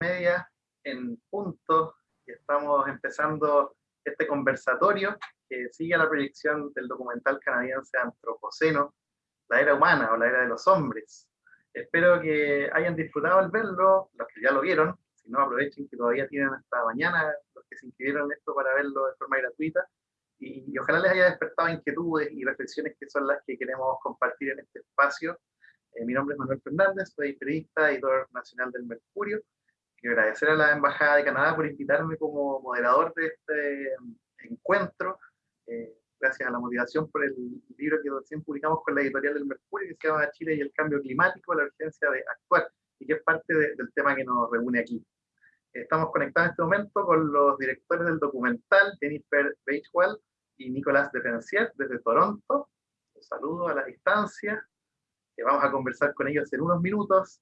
media en punto y estamos empezando este conversatorio que sigue la proyección del documental canadiense Antropoceno, la era humana o la era de los hombres. Espero que hayan disfrutado al verlo, los que ya lo vieron, si no aprovechen que todavía tienen hasta mañana los que se inscribieron en esto para verlo de forma gratuita y, y ojalá les haya despertado inquietudes y reflexiones que son las que queremos compartir en este espacio. Eh, mi nombre es Manuel Fernández, soy periodista, editor nacional del Mercurio, Quiero agradecer a la Embajada de Canadá por invitarme como moderador de este encuentro. Eh, gracias a la motivación por el libro que recién publicamos con la editorial del Mercurio, que se llama Chile y el cambio climático, la urgencia de actuar, y que es parte del tema que nos reúne aquí. Estamos conectados en este momento con los directores del documental, Jennifer Beachwell y Nicolás Defencier, desde Toronto. Un saludo a la distancia, que vamos a conversar con ellos en unos minutos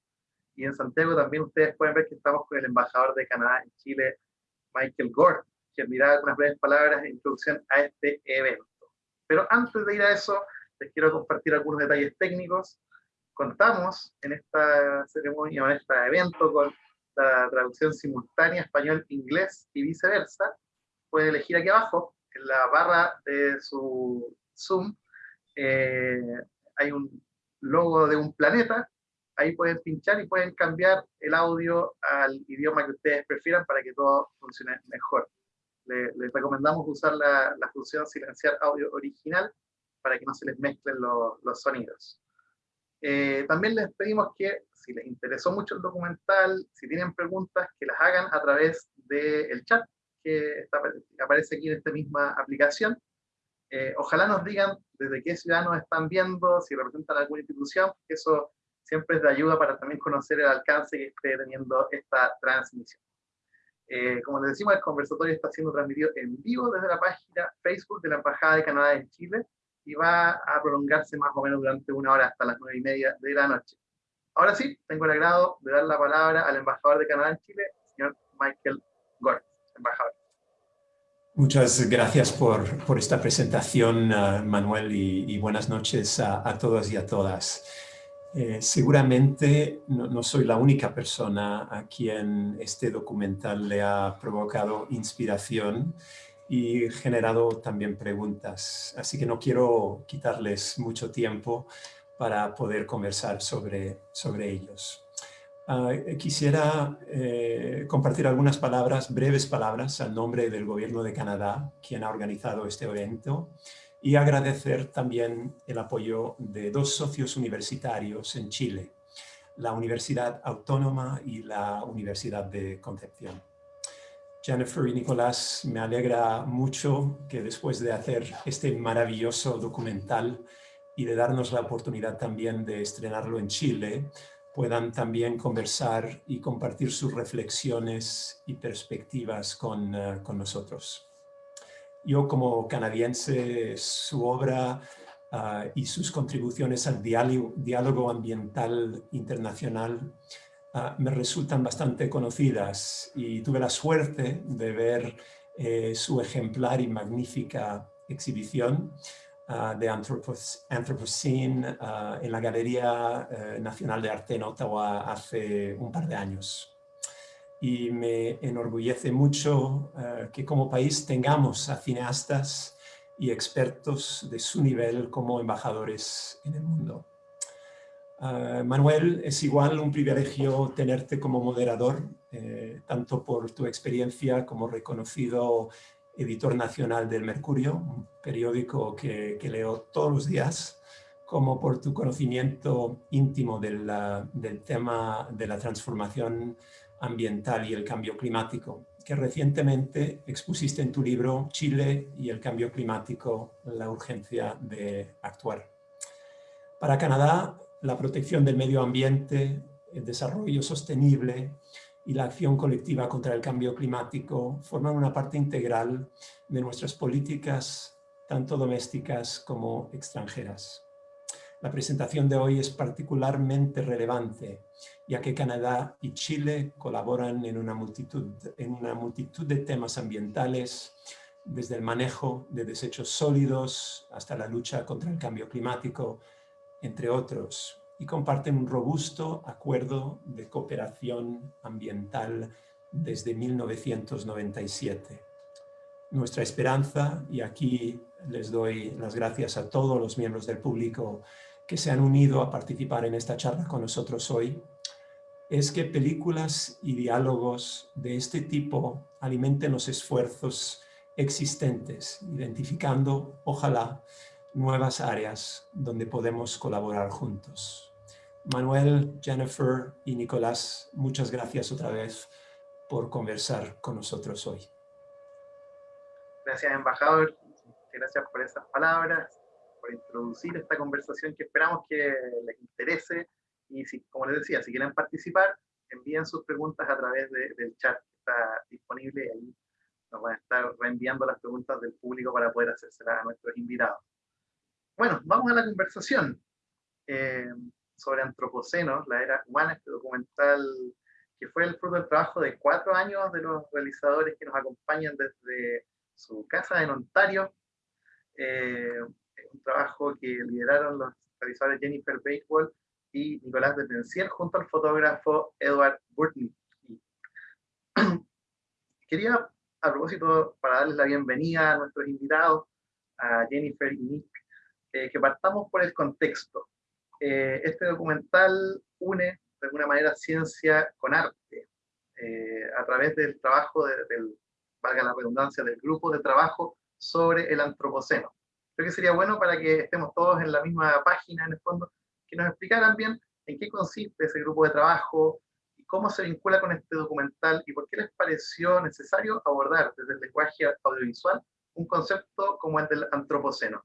y en Santiago también ustedes pueden ver que estamos con el embajador de Canadá en Chile, Michael Gore, que dirá unas breves palabras en introducción a este evento. Pero antes de ir a eso, les quiero compartir algunos detalles técnicos. Contamos en esta ceremonia, en este evento, con la traducción simultánea español-inglés y viceversa. Pueden elegir aquí abajo, en la barra de su Zoom, eh, hay un logo de un planeta ahí pueden pinchar y pueden cambiar el audio al idioma que ustedes prefieran para que todo funcione mejor. Les, recomendamos usar la, función silenciar audio original para que no se les mezclen los sonidos. Eh, también les pedimos que, si les interesó mucho el documental, si tienen preguntas, que las hagan a través del chat que aparece aquí en esta misma aplicación. Eh, ojalá nos digan desde qué ciudad nos están viendo, si representan alguna institución, eso siempre es de ayuda para también conocer el alcance que esté teniendo esta transmisión. Eh, como les decimos, el conversatorio está siendo transmitido en vivo desde la página Facebook de la Embajada de Canadá en Chile y va a prolongarse más o menos durante una hora hasta las nueve y media de la noche. Ahora sí, tengo el agrado de dar la palabra al embajador de Canadá en Chile, señor Michael Gord, embajador. Muchas gracias por, por esta presentación, uh, Manuel, y, y, buenas noches a, a todos y a todas. Eh, seguramente no, soy la única persona a quien este documental le ha provocado inspiración y generado también preguntas. Así que no quiero quitarles mucho tiempo para poder conversar sobre, sobre ellos. Ah, quisiera eh, compartir algunas palabras, breves palabras, al nombre del Gobierno de Canadá, quien ha organizado este evento, y agradecer también el apoyo de dos socios universitarios en Chile, la Universidad Autónoma y la Universidad de Concepción. Jennifer y Nicolás, me alegra mucho que después de hacer este maravilloso documental y de darnos la oportunidad también de estrenarlo en Chile, puedan también conversar y compartir sus reflexiones y perspectivas con, eh, con nosotros. Yo como canadiense, su obra ah, y sus contribuciones al diálogo, ambiental internacional ah, me resultan bastante conocidas. Y tuve la suerte de ver eh, su ejemplar y magnífica exhibición ah, de Anthropocene en la Galería eh, Nacional de Arte en Ottawa hace un par de años y me enorgullece mucho eh, que como país tengamos a cineastas y expertos de su nivel como embajadores en el mundo. Eh, Manuel, es igual un privilegio tenerte como moderador, eh, tanto por tu experiencia como reconocido editor nacional del Mercurio, un periódico que, leo todos los días, como por tu conocimiento íntimo del, del tema de la transformación ambiental y el cambio climático, que recientemente expusiste en tu libro Chile y el cambio climático, la urgencia de actuar. Para Canadá, la protección del medio ambiente, el desarrollo sostenible y la acción colectiva contra el cambio climático forman una parte integral de nuestras políticas, tanto domésticas como extranjeras. La presentación de hoy es particularmente relevante, ya que Canadá y Chile colaboran en una multitud, en una multitud de temas ambientales, desde el manejo de desechos sólidos hasta la lucha contra el cambio climático, entre otros. y comparten un robusto acuerdo de cooperación ambiental desde 1997. Nuestra esperanza, y aquí les doy las gracias a todos los miembros del público que se han unido a participar en esta charla con nosotros hoy, es que películas y diálogos de este tipo alimenten los esfuerzos existentes, identificando, ojalá, nuevas áreas donde podemos colaborar juntos. Manuel, Jennifer y Nicolás, muchas gracias otra vez por conversar con nosotros hoy. Gracias, embajador. Gracias por esas palabras, por introducir esta conversación que esperamos que les interese. Y si, como les decía, si quieren participar, envíen sus preguntas a través del chat que está disponible. Ahí nos van a estar reenviando las preguntas del público para poder hacérselas a nuestros invitados. Bueno, vamos a la conversación eh, sobre Antropoceno, la era humana, este documental que fue el fruto del trabajo de cuatro años de los realizadores que nos acompañan desde su casa en Ontario. Eh, un trabajo que lideraron los realizadores Jennifer Bakewell y Nicolás de Tenciel junto al fotógrafo Edward Burtney. Quería, a propósito, para darles la bienvenida a nuestros invitados, a Jennifer y Nick, eh, que partamos por el contexto. Eh, este documental une de alguna manera ciencia con arte, a través del trabajo del valga la redundancia, del grupo de trabajo sobre el antropoceno. Creo que sería bueno para que estemos todos en la misma página, en el fondo, que nos explicaran bien en qué consiste ese grupo de trabajo y cómo se vincula con este documental y por qué les pareció necesario abordar desde el lenguaje audiovisual un concepto como el del antropoceno.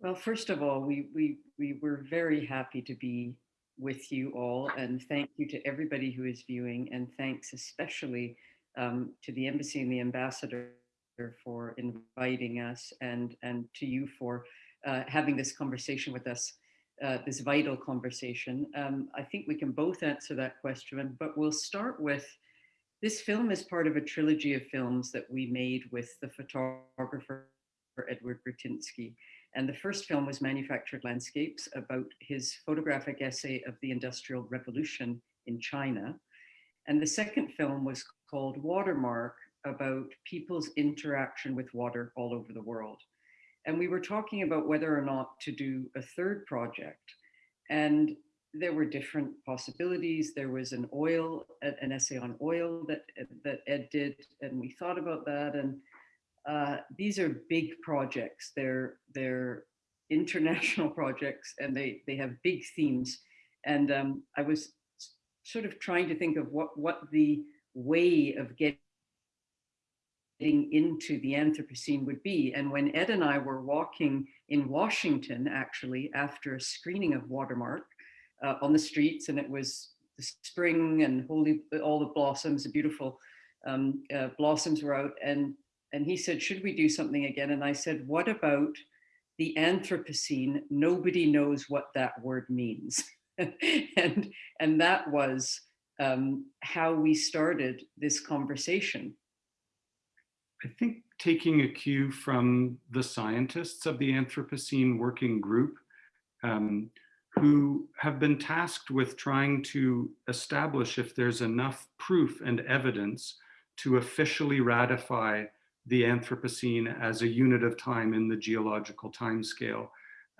Well, first of all, we, we, we were very happy to be with you all and thank you to everybody who is viewing and thanks especially um, to the embassy and the ambassador for inviting us and and to you for uh, having this conversation with us uh, this vital conversation. Um, I think we can both answer that question but we'll start with this film is part of a trilogy of films that we made with the photographer Edward Burtynsky and the first film was Manufactured Landscapes about his photographic essay of the Industrial Revolution in China. And the second film was called Watermark about people's interaction with water all over the world. And we were talking about whether or not to do a third project. And there were different possibilities. There was an oil, an essay on oil that, that Ed did, and we thought about that. And uh, these are big projects. They're they're international projects, and they they have big themes. And um, I was sort of trying to think of what what the way of getting into the Anthropocene would be. And when Ed and I were walking in Washington, actually, after a screening of Watermark uh, on the streets, and it was the spring and holy, all the blossoms, the beautiful um, uh, blossoms were out. And and he said, should we do something again? And I said, what about the Anthropocene? Nobody knows what that word means. and, and that was um, how we started this conversation. I think taking a cue from the scientists of the Anthropocene Working Group, um, who have been tasked with trying to establish if there's enough proof and evidence to officially ratify the Anthropocene as a unit of time in the geological timescale.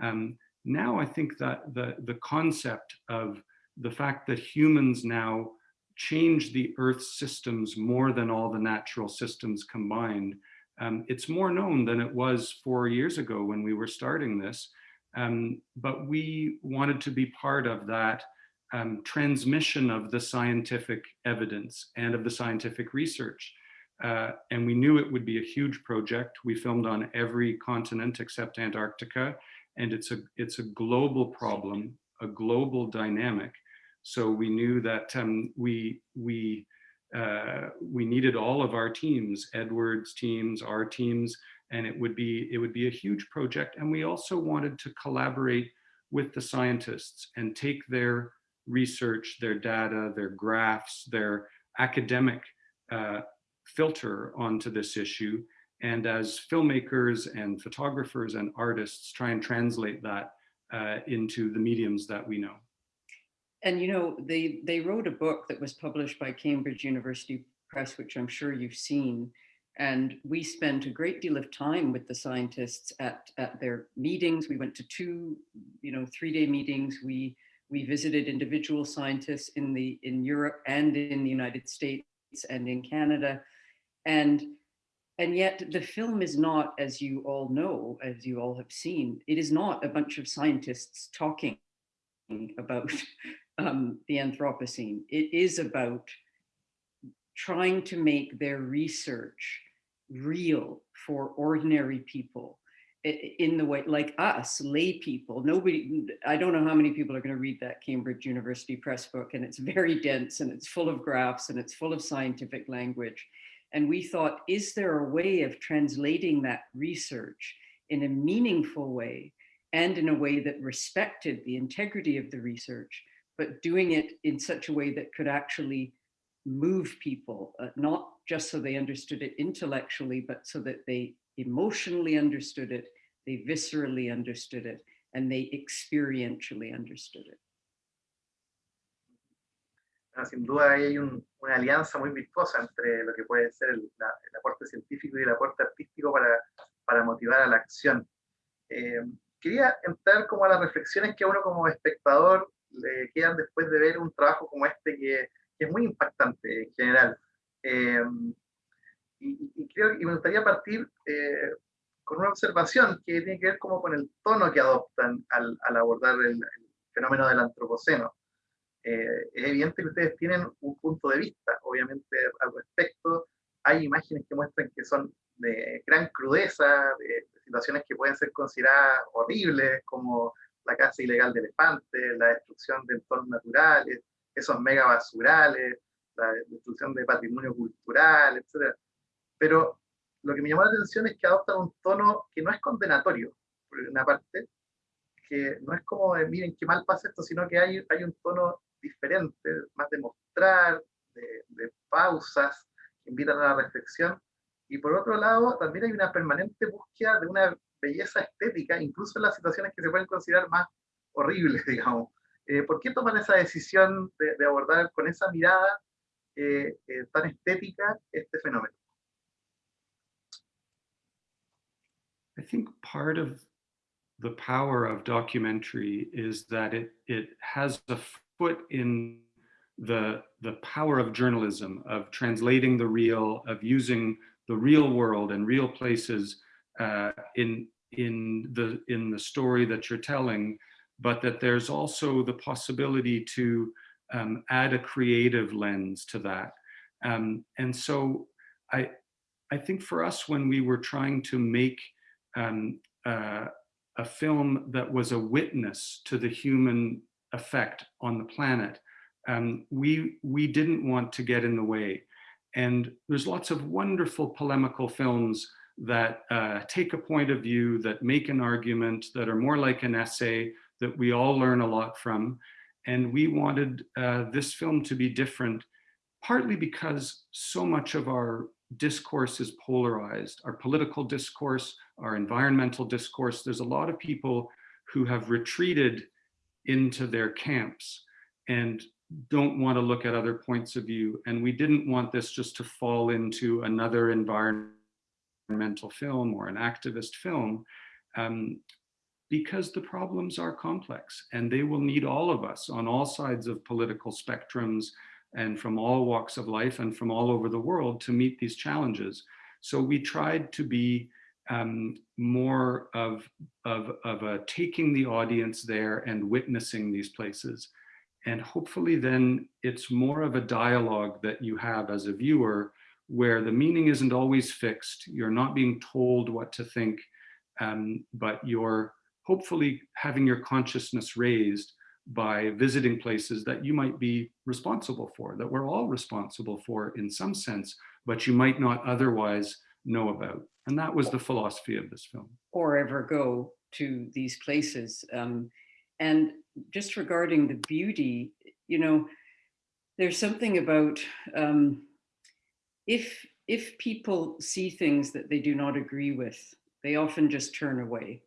Um, now I think that the, the concept of the fact that humans now change the Earth's systems more than all the natural systems combined, um, it's more known than it was four years ago when we were starting this. Um, but we wanted to be part of that um, transmission of the scientific evidence and of the scientific research. Uh, and we knew it would be a huge project. We filmed on every continent except Antarctica, and it's a, it's a global problem, a global dynamic. So we knew that um, we, we, uh, we needed all of our teams, Edward's teams, our teams, and it would be it would be a huge project. And we also wanted to collaborate with the scientists and take their research, their data, their graphs, their academic uh, filter onto this issue and as filmmakers and photographers and artists try and translate that uh, into the mediums that we know. And you know, they, they wrote a book that was published by Cambridge University Press, which I'm sure you've seen. And we spent a great deal of time with the scientists at, at their meetings. We went to two, you know, three-day meetings. We we visited individual scientists in the in Europe and in the United States and in Canada. And and yet the film is not, as you all know, as you all have seen, it is not a bunch of scientists talking about um, the Anthropocene. It is about trying to make their research real for ordinary people in the way like us lay people nobody i don't know how many people are going to read that cambridge university press book and it's very dense and it's full of graphs and it's full of scientific language and we thought is there a way of translating that research in a meaningful way and in a way that respected the integrity of the research but doing it in such a way that could actually move people uh, not just so they understood it intellectually but so that they emotionally understood it, they viscerally understood it, and they experientially understood it. Sin duda hay un, una alianza muy virtuosa entre lo que puede ser el, la, el aporte científico y el aporte artístico para, para motivar a la acción. Eh, quería entrar como a las reflexiones que a uno como espectador le quedan después de ver un trabajo como este que, es muy impactante en general. Eh, y, creo, y me gustaría partir eh, con una observación que tiene que ver como con el tono que adoptan al abordar el, fenómeno del antropoceno. Eh, es evidente que ustedes tienen un punto de vista, obviamente, al respecto. Hay imágenes que muestran que son de gran crudeza, de, situaciones que pueden ser consideradas horribles, como la caza ilegal de elefantes, la destrucción de entornos naturales, esos mega basurales, la destrucción de patrimonio cultural, etc. Pero lo que me llamó la atención es que adoptan un tono que no es condenatorio, por una parte, que no es como de, miren qué mal pasa esto, sino que hay, hay un tono diferente, más de mostrar, de, de pausas, que invitan a la reflexión. Y por otro lado, también hay una permanente búsqueda de una belleza estética, incluso en las situaciones que se pueden considerar más horribles, digamos. Eh, ¿Por qué toman esa decisión de, de abordar con esa mirada eh, eh, tan estética este fenómeno? I think part of the power of documentary is that it, it has a foot in the, the power of journalism, of translating the real, of using the real world and real places uh, in, in, the, in the story that you're telling, but that there's also the possibility to um, add a creative lens to that. Um, and so I, I think for us, when we were trying to make um, uh, a film that was a witness to the human effect on the planet. Um, we, we didn't want to get in the way. And there's lots of wonderful polemical films that uh, take a point of view, that make an argument, that are more like an essay, that we all learn a lot from. And we wanted uh, this film to be different, partly because so much of our discourse is polarized. Our political discourse, our environmental discourse, there's a lot of people who have retreated into their camps and don't want to look at other points of view. And we didn't want this just to fall into another environmental film or an activist film um, because the problems are complex and they will need all of us on all sides of political spectrums and from all walks of life and from all over the world to meet these challenges. So we tried to be um, more of, of, of a taking the audience there and witnessing these places. And hopefully then it's more of a dialogue that you have as a viewer where the meaning isn't always fixed. You're not being told what to think, um, but you're hopefully having your consciousness raised by visiting places that you might be responsible for, that we're all responsible for in some sense, but you might not otherwise know about. And that was the philosophy of this film. Or ever go to these places. Um, and just regarding the beauty, you know, there's something about um, if if people see things that they do not agree with, they often just turn away.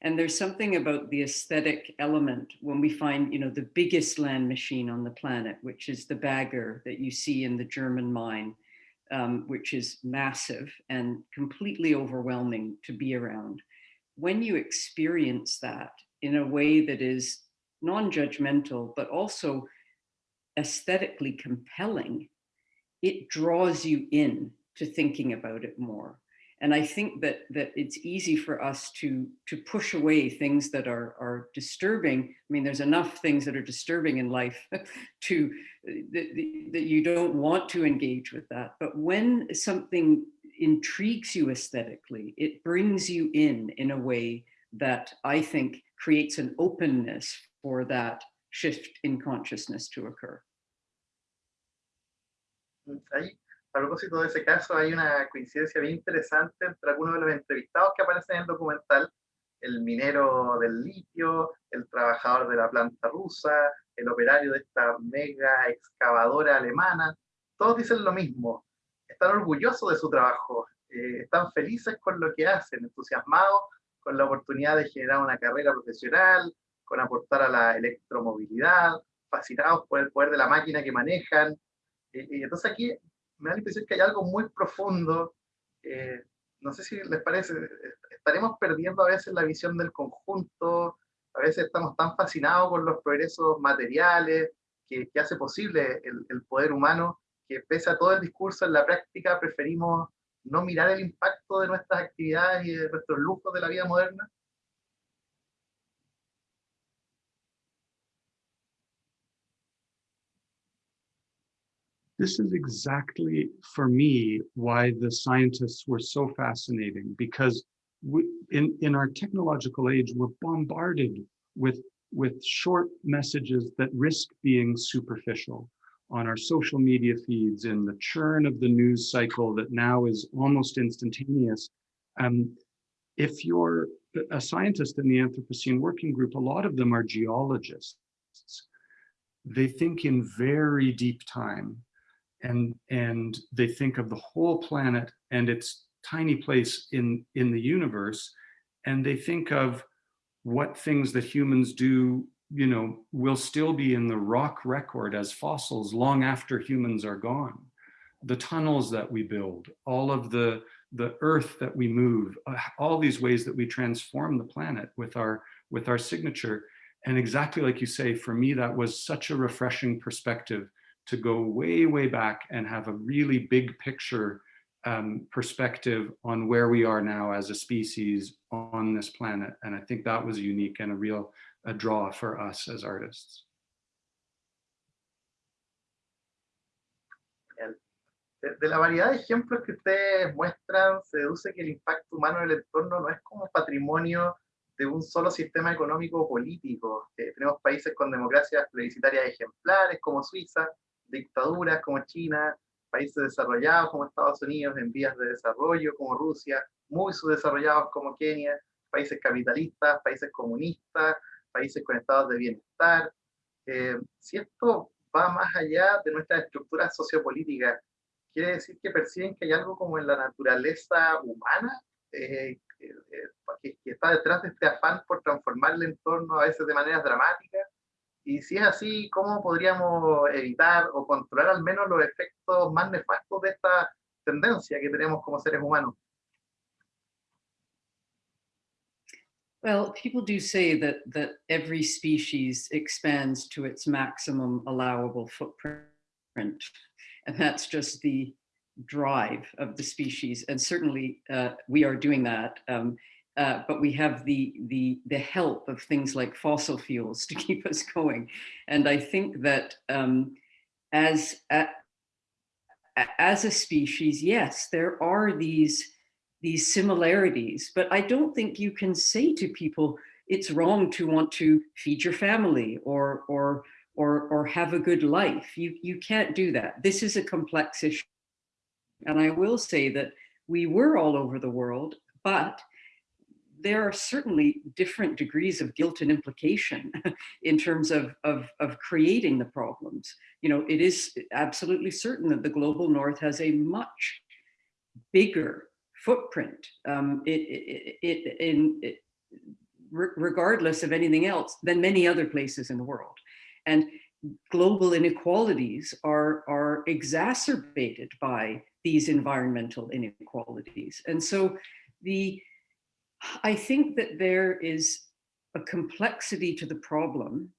And there's something about the aesthetic element when we find, you know, the biggest land machine on the planet, which is the bagger that you see in the German mine, um, which is massive and completely overwhelming to be around. When you experience that in a way that is non-judgmental, but also aesthetically compelling, it draws you in to thinking about it more. And I think that that it's easy for us to to push away things that are are disturbing. I mean, there's enough things that are disturbing in life to that, you don't want to engage with that. But when something intrigues you aesthetically, it brings you in in a way that I think creates an openness for that shift in consciousness to occur. Ahí a propósito de ese caso, hay una coincidencia bien interesante entre algunos de los entrevistados que aparecen en el documental, el minero del litio, el trabajador de la planta rusa, el operario de esta mega excavadora alemana, todos dicen lo mismo, están orgullosos de su trabajo, eh, están felices con lo que hacen, entusiasmados con la oportunidad de generar una carrera profesional, con aportar a la electromovilidad, fascinados por el poder de la máquina que manejan. y entonces aquí me da la impresión que hay algo muy profundo, eh, no sé si les parece, estaremos perdiendo a veces la visión del conjunto, a veces estamos tan fascinados con los progresos materiales que, que hace posible el, el, poder humano, que pese a todo el discurso, en la práctica preferimos no mirar el impacto de nuestras actividades y de nuestros lujos de la vida moderna. This is exactly, for me, why the scientists were so fascinating, because we, in, in our technological age, we're bombarded with, with short messages that risk being superficial on our social media feeds in the churn of the news cycle that now is almost instantaneous. Um, if you're a scientist in the Anthropocene Working Group, a lot of them are geologists. They think in very deep time and and they think of the whole planet and its tiny place in in the universe and they think of what things that humans do you know will still be in the rock record as fossils long after humans are gone. The tunnels that we build all of the the earth that we move uh, all these ways that we transform the planet with our with our signature. And exactly like you say for me that was such a refreshing perspective to go way, way back and have a really big picture um, perspective on where we are now as a species on this planet. And I think that was unique and a real a draw for us as artists. De, la variedad de ejemplos que ustedes muestran, se deduce que el impacto humano en el entorno no es como patrimonio de un solo sistema económico o político. Eh, tenemos países con democracias plebiscitarias ejemplares como Suiza, dictaduras como China, países desarrollados como Estados Unidos en vías de desarrollo como Rusia, muy subdesarrollados como Kenia, países capitalistas, países comunistas, países con estados de bienestar. Eh, si esto va más allá de nuestras estructuras sociopolíticas, quiere decir que perciben que hay algo como en la naturaleza humana eh, eh, que, está detrás de este afán por transformar el entorno a veces de maneras dramáticas y si es así, ¿cómo podríamos evitar o controlar al menos los efectos más nefastos de esta tendencia que tenemos como seres humanos? Well, people do say that that every species expands to its maximum allowable footprint. And that's just the drive of the species. And certainly uh, we are doing that. Um, uh, but we have the, the, the help of things like fossil fuels to keep us going. And I think that um, as, a, as a species, yes, there are these, these similarities, but I don't think you can say to people, it's wrong to want to feed your family or, or, or, or have a good life. You, you can't do that. This is a complex issue. And I will say that we were all over the world, but there are certainly different degrees of guilt and implication in terms of, of, of, creating the problems. You know, it is absolutely certain that the global north has a much bigger footprint um, it, it, it, in, it, regardless of anything else than many other places in the world. And global inequalities are, are exacerbated by these environmental inequalities. And so the, I think that there is a complexity to the problem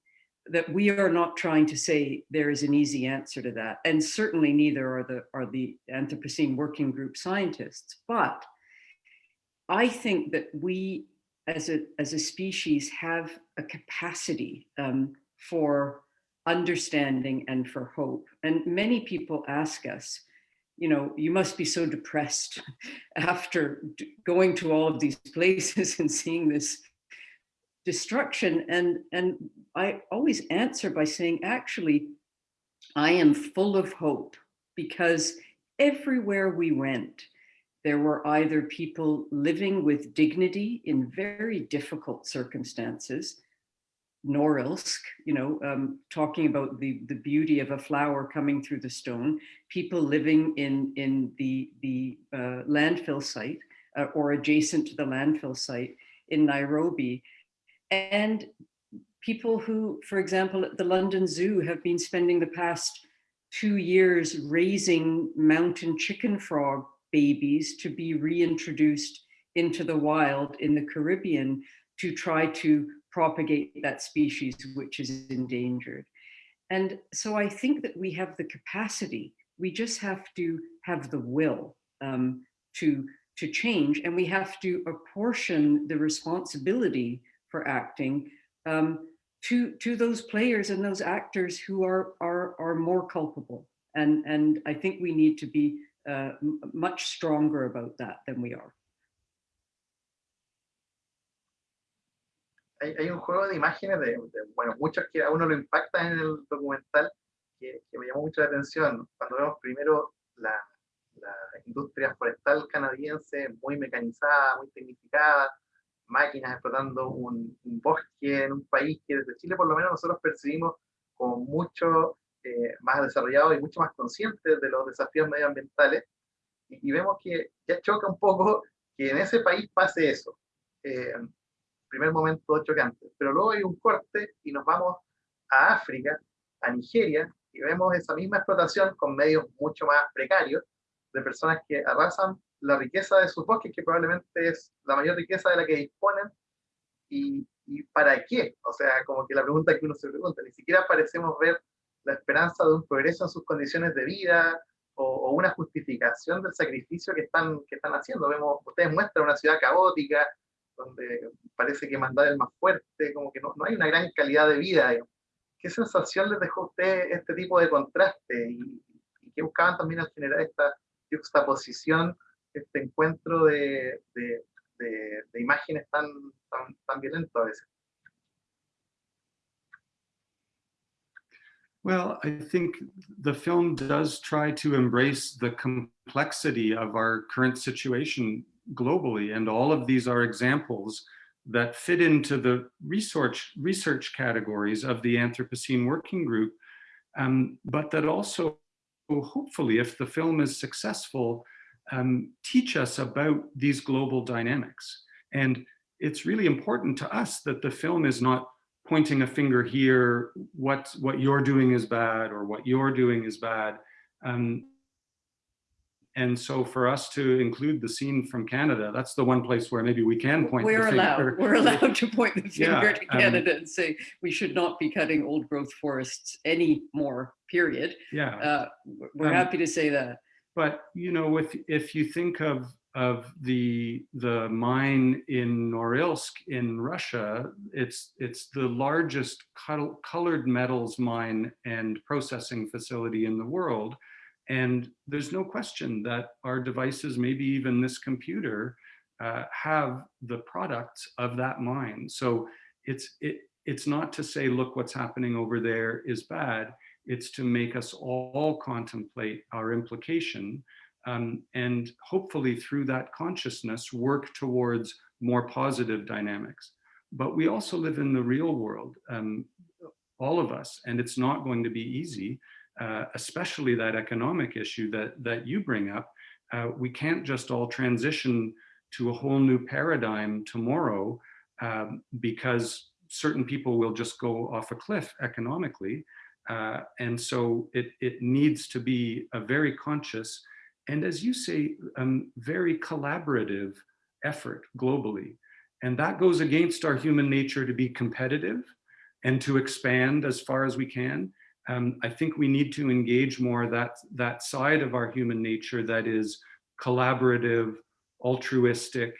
that we are not trying to say there is an easy answer to that. And certainly neither are the, are the Anthropocene Working Group scientists. But I think that we as a, as a species have a capacity um, for understanding and for hope. And many people ask us, you know, you must be so depressed after going to all of these places and seeing this destruction. And, and I always answer by saying, actually, I am full of hope because everywhere we went, there were either people living with dignity in very difficult circumstances, Norilsk, you know, um, talking about the, the beauty of a flower coming through the stone, people living in, in the, the uh, landfill site uh, or adjacent to the landfill site in Nairobi, and people who, for example, at the London Zoo have been spending the past two years raising mountain chicken frog babies to be reintroduced into the wild in the Caribbean to try to propagate that species which is endangered. And so I think that we have the capacity, we just have to have the will um, to, to change and we have to apportion the responsibility for acting um, to, to those players and those actors who are, are, are more culpable. And, and I think we need to be uh, much stronger about that than we are. Hay, hay un juego de imágenes de, de, bueno, muchos que a uno lo impactan en el documental que, que, me llamó mucho la atención. Cuando vemos primero la, la industria forestal canadiense muy mecanizada, muy tecnificada, máquinas explotando un, un, bosque en un país que desde Chile por lo menos nosotros percibimos como mucho eh, más desarrollados y mucho más conscientes de los desafíos medioambientales, y, y, vemos que ya choca un poco que en ese país pase eso. Eh, primer momento chocante, pero luego hay un corte y nos vamos a África, a Nigeria, y vemos esa misma explotación con medios mucho más precarios, de personas que arrasan la riqueza de sus bosques, que probablemente es la mayor riqueza de la que disponen, y, y para qué? O sea, como que la pregunta que uno se pregunta, ni siquiera parecemos ver la esperanza de un progreso en sus condiciones de vida o, o, una justificación del sacrificio que están, que están haciendo. Vemos, ustedes muestran una ciudad caótica, donde parece que mandar el más fuerte, como que no, no hay una gran calidad de vida. ¿Qué sensación les dejó a usted este tipo de contraste? ¿Y, y qué buscaban también al generar esta juxtaposición, este encuentro de, de, de, de imágenes tan, tan, tan violentas a veces? Well, I think the film does try to embrace the complexity of our current situation globally, and all of these are examples that fit into the research, research categories of the Anthropocene Working Group, um, but that also, hopefully, if the film is successful, um, teach us about these global dynamics. And it's really important to us that the film is not pointing a finger here, what, what you're doing is bad or what you're doing is bad. Um, and so for us to include the scene from Canada, that's the one place where maybe we can point we're the allowed, finger. We're allowed to point the finger Yeah, to um, Canada and say we should not be cutting old growth forests anymore, period. Yeah, Uh, we're Um, happy to say that. but you know, if if you think of of the the mine in Norilsk in Russia, it's it's the largest col- colored metals mine and processing facility in the world. And there's no question that our devices, maybe even this computer, uh, have the products of that mind. So it's it it's not to say, look, what's happening over there is bad. It's to make us all contemplate our implication um, and hopefully through that consciousness work towards more positive dynamics. But we also live in the real world, um, all of us, and it's not going to be easy, uh, especially that economic issue that, that you bring up. uh, we can't just all transition to a whole new paradigm tomorrow um, because certain people will just go off a cliff economically. Uh, and so it, it needs to be a very conscious and as you say, um, very collaborative effort globally. And that goes against our human nature to be competitive and to expand as far as we can. Um, I think we need to engage more that, that side of our human nature that is collaborative, altruistic,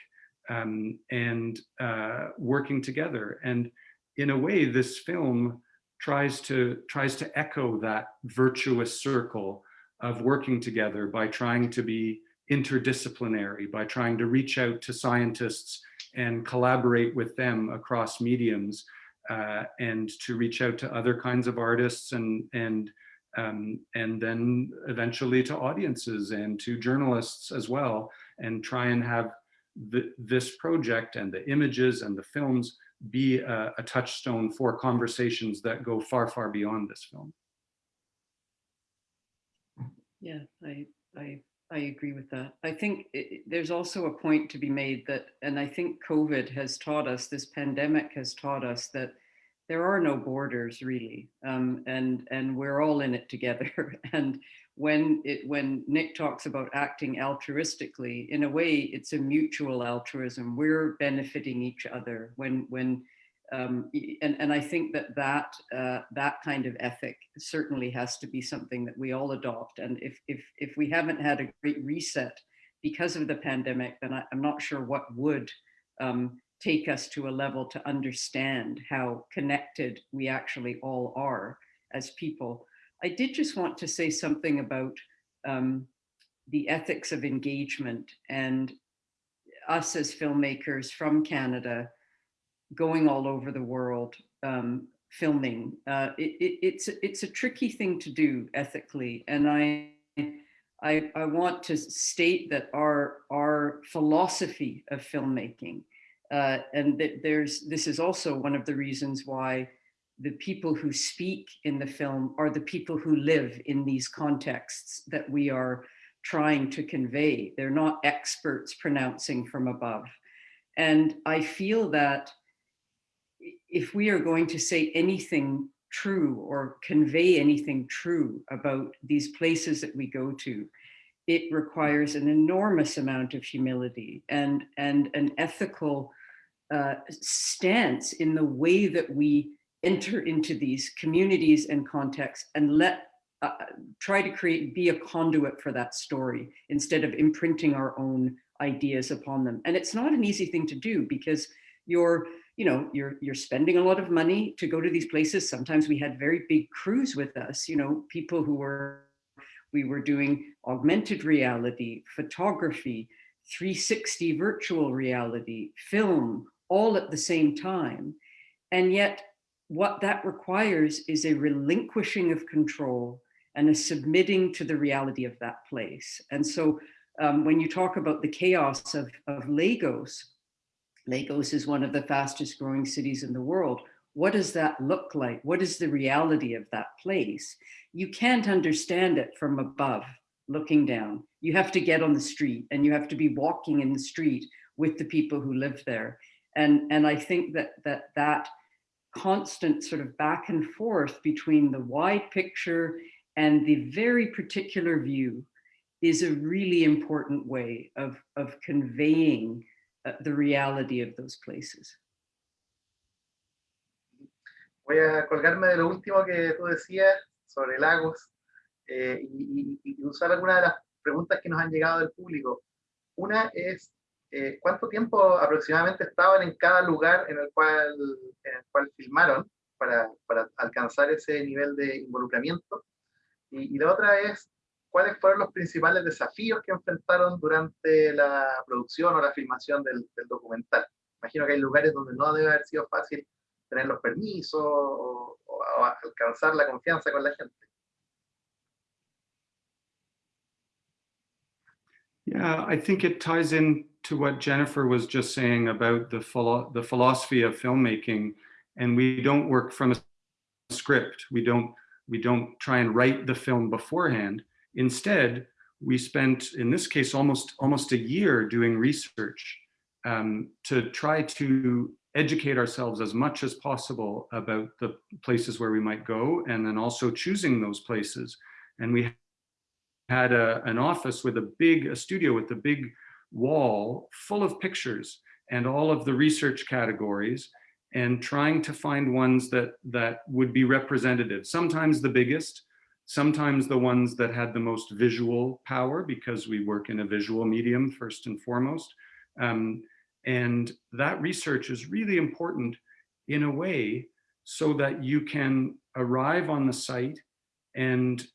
um, and uh, working together. And in a way, this film tries to, tries to echo that virtuous circle of working together by trying to be interdisciplinary, by trying to reach out to scientists and collaborate with them across mediums uh, and to reach out to other kinds of artists and, and, um, and then eventually to audiences and to journalists as well and try and have the, this project and the images and the films be a, a touchstone for conversations that go far, far beyond this film. Yeah, I, I, I agree with that. I think it, there's also a point to be made that, and I think COVID has taught us, this pandemic has taught us that there are no borders really, um, and and we're all in it together. and when it when Nick talks about acting altruistically, in a way, it's a mutual altruism. We're benefiting each other. When when um, and, and I think that that, uh, that kind of ethic certainly has to be something that we all adopt. And if, if, if we haven't had a great reset because of the pandemic, then I, am not sure what would um, take us to a level to understand how connected we actually all are as people. I did just want to say something about um, the ethics of engagement and us as filmmakers from Canada going all over the world um, filming. Uh, it, it, it's, it's a tricky thing to do ethically. And I, I, I want to state that our, our philosophy of filmmaking, uh, and that there's, this is also one of the reasons why the people who speak in the film are the people who live in these contexts that we are trying to convey. They're not experts pronouncing from above. And I feel that if we are going to say anything true or convey anything true about these places that we go to, it requires an enormous amount of humility and, and an ethical uh, stance in the way that we enter into these communities and contexts and let uh, try to create, be a conduit for that story instead of imprinting our own ideas upon them. And it's not an easy thing to do because you're you know, you're, you're spending a lot of money to go to these places. Sometimes we had very big crews with us, you know, people who were, we were doing augmented reality, photography, 360 virtual reality, film, all at the same time. And yet what that requires is a relinquishing of control and a submitting to the reality of that place. And so um, when you talk about the chaos of, of Lagos, Lagos is one of the fastest growing cities in the world. What does that look like? What is the reality of that place? You can't understand it from above, looking down. You have to get on the street and you have to be walking in the street with the people who live there. And, and I think that, that that constant sort of back and forth between the wide picture and the very particular view is a really important way of, of conveying the reality of those places. Voy a colgarme de lo último que tú decías sobre lagos eh, y, usar algunas de las preguntas que nos han llegado del público. Una es, eh, ¿cuánto tiempo aproximadamente estaban en cada lugar en el cual, en el cual filmaron para, para alcanzar ese nivel de involucramiento? Y, y la otra es, ¿cuáles fueron los principales desafíos que enfrentaron durante la producción o la filmación del, del documental? Imagino que hay lugares donde no debe haber sido fácil tener los permisos o, alcanzar la confianza con la gente. Yeah, I think it ties in to what Jennifer was just saying about the, philo the philosophy of filmmaking. And we don't work from a script. We don't, we don't try and write the film beforehand. Instead, we spent, in this case, almost, almost a year doing research um, to try to educate ourselves as much as possible about the places where we might go and then also choosing those places. And we had a, an office with a big, a studio with a big wall full of pictures and all of the research categories and trying to find ones that, that would be representative. Sometimes the biggest, sometimes the ones that had the most visual power because we work in a visual medium first and foremost. Um, and that research is really important in a way so that you can arrive on the site and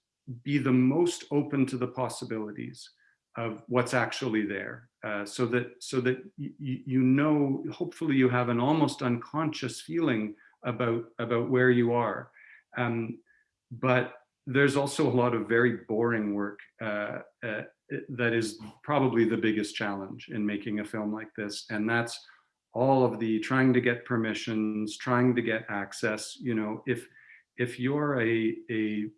be the most open to the possibilities of what's actually there uh, so that so that you know hopefully you have an almost unconscious feeling about about where you are um, but there's also a lot of very boring work uh, uh, that is probably the biggest challenge in making a film like this. And that's all of the trying to get permissions, trying to get access. You know, if, if you're a, a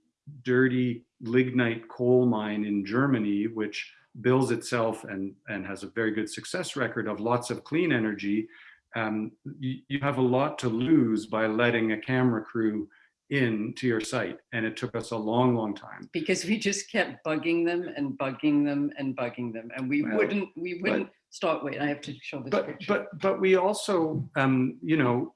dirty lignite coal mine in Germany, which bills itself and, and has a very good success record of lots of clean energy, um, you, you have a lot to lose by letting a camera crew into your site and it took us a long long time because we just kept bugging them and bugging them and bugging them and we well, wouldn't we wouldn't but, start wait i have to show this but picture. but but we also um you know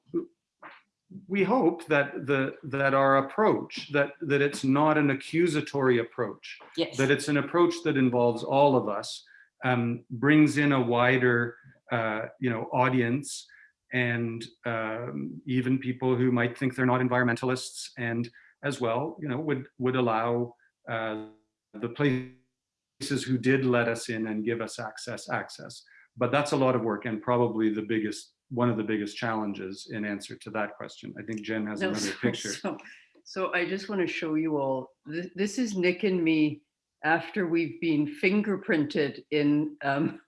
we hope that the that our approach that that it's not an accusatory approach yes. that it's an approach that involves all of us um brings in a wider uh you know audience and um, even people who might think they're not environmentalists and as well, you know, would, would allow uh, the places who did let us in and give us access, access. But that's a lot of work and probably the biggest, one of the biggest challenges in answer to that question. I think Jen has no, another so, picture. So, so I just want to show you all, this, this is Nick and me after we've been fingerprinted in um,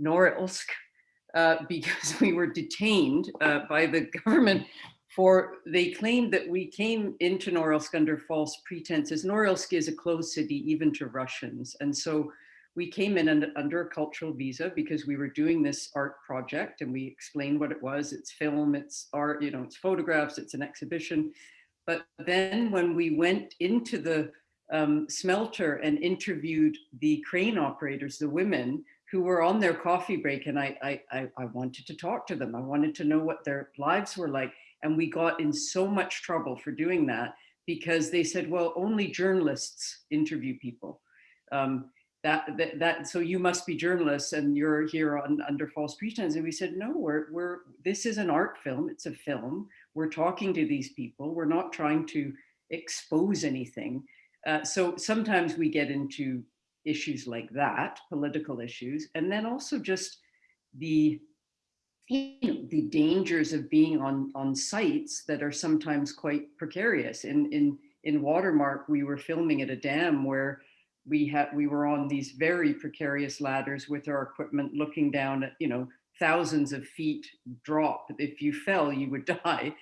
Norilsk uh, because we were detained uh, by the government for, they claimed that we came into Norilsk under false pretenses. Norilsk is a closed city even to Russians. And so we came in under, under a cultural visa because we were doing this art project and we explained what it was. It's film, it's art, you know, it's photographs, it's an exhibition. But then when we went into the um, smelter and interviewed the crane operators, the women, who were on their coffee break and I, I, I wanted to talk to them. I wanted to know what their lives were like. And we got in so much trouble for doing that because they said, well, only journalists interview people. Um, that, that, that, so you must be journalists and you're here on, under false pretense. And we said, no, we're, we're, this is an art film. It's a film. We're talking to these people. We're not trying to expose anything. Uh, so sometimes we get into issues like that, political issues, and then also just the you know, the dangers of being on on sites that are sometimes quite precarious. In in in Watermark, we were filming at a dam where we had we were on these very precarious ladders with our equipment, looking down at you know thousands of feet drop. If you fell, you would die.